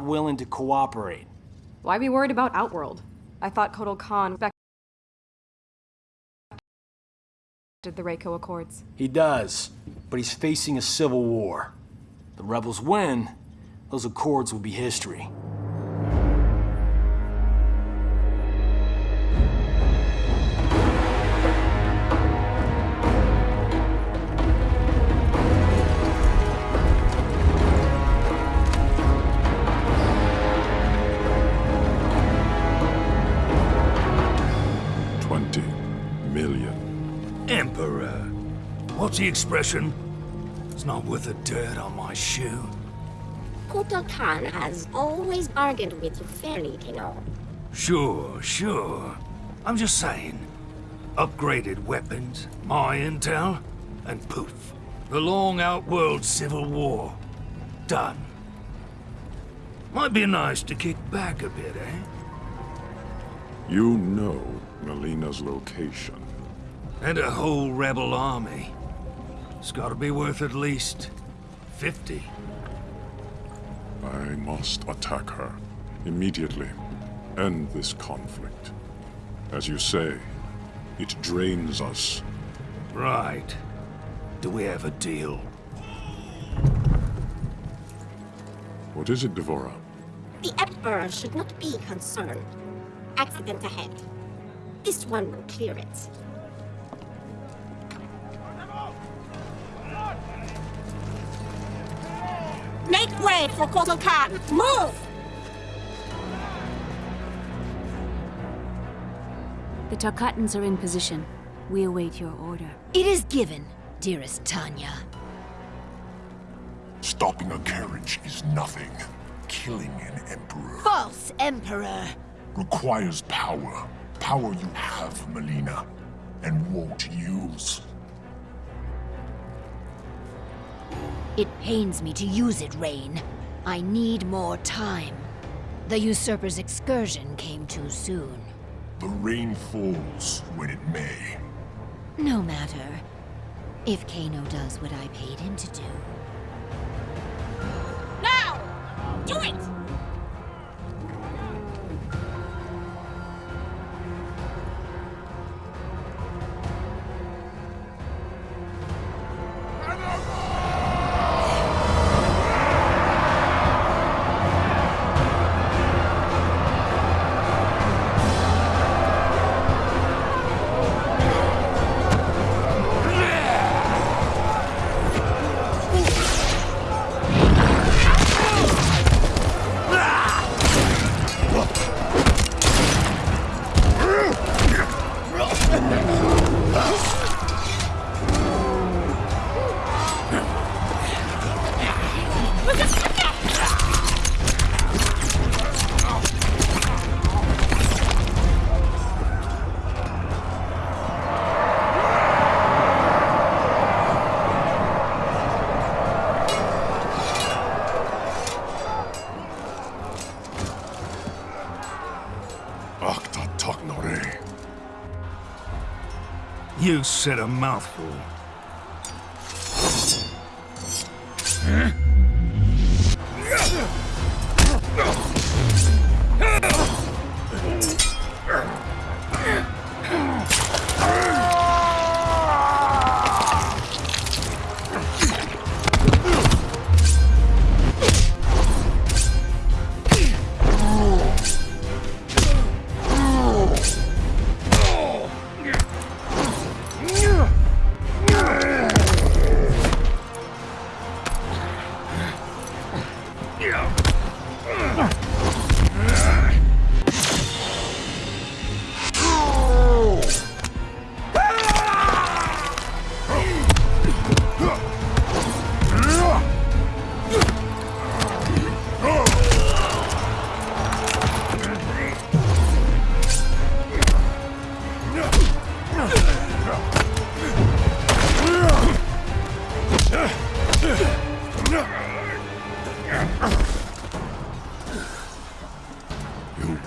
willing to cooperate. Why be worried about Outworld? I thought Kotal Khan respected the Reiko Accords. He does, but he's facing a civil war. The rebels win, those accords will be history. Million. Emperor. What's the expression? It's not worth the dirt on my shoe. Kotal Khan has always bargained with you fairly, Kano. Sure, sure. I'm just saying. Upgraded weapons, my intel, and poof. The long outworld civil war. Done. Might be nice to kick back a bit, eh? You know Mileena's location. And a whole rebel army. It's gotta be worth at least 50. I must attack her. Immediately. End this conflict. As you say, it drains us. Right. Do we have a deal? What is it, D'Vorah? The Emperor should not be concerned. Accident ahead. This one will clear it. Make way for Kotal Khan! Move! The Tarkatans are in position. We await your order. It is given, dearest Tanya. Stopping a carriage is nothing. Killing an emperor False Emperor! requires power. Power you have, Mileena, and won't use. It pains me to use it, Rain. I need more time. The Usurper's excursion came too soon. The rain falls when it may. No matter. If Kano does what I paid him to do. You said a mouthful. You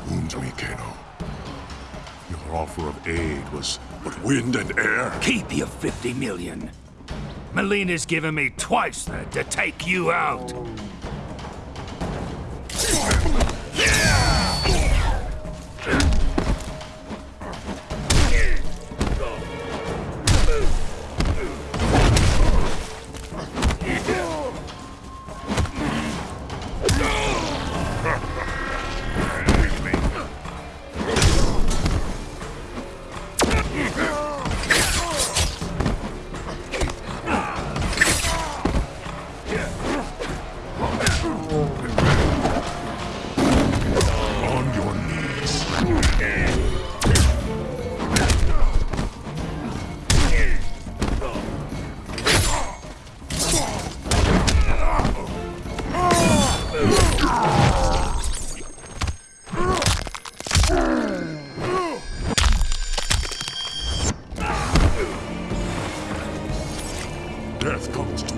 wound me, Kano. Your offer of aid was but wind and air. Keep your 50 million. Mileena's given me twice that to take you out.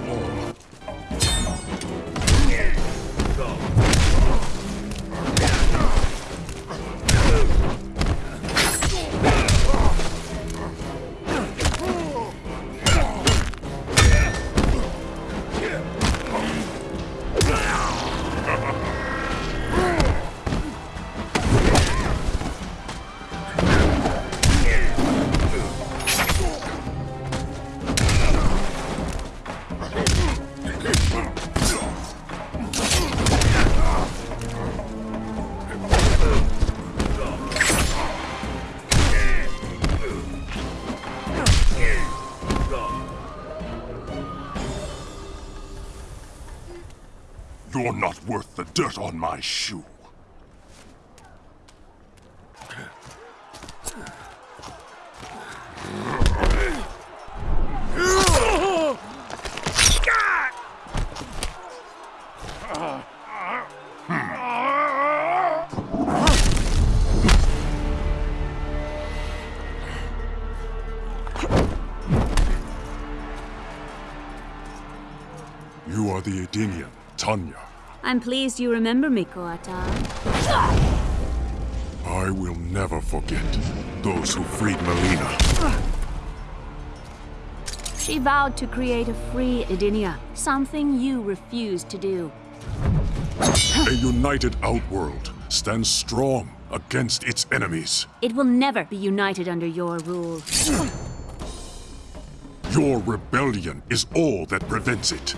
More. You're not worth the dirt on my shoe. Hmm. You are the Edenian, Tanya. I'm pleased you remember me, Kotal. I will never forget those who freed Mileena. She vowed to create a free Edenia, something you refused to do. A united Outworld stands strong against its enemies. It will never be united under your rule. Your rebellion is all that prevents it.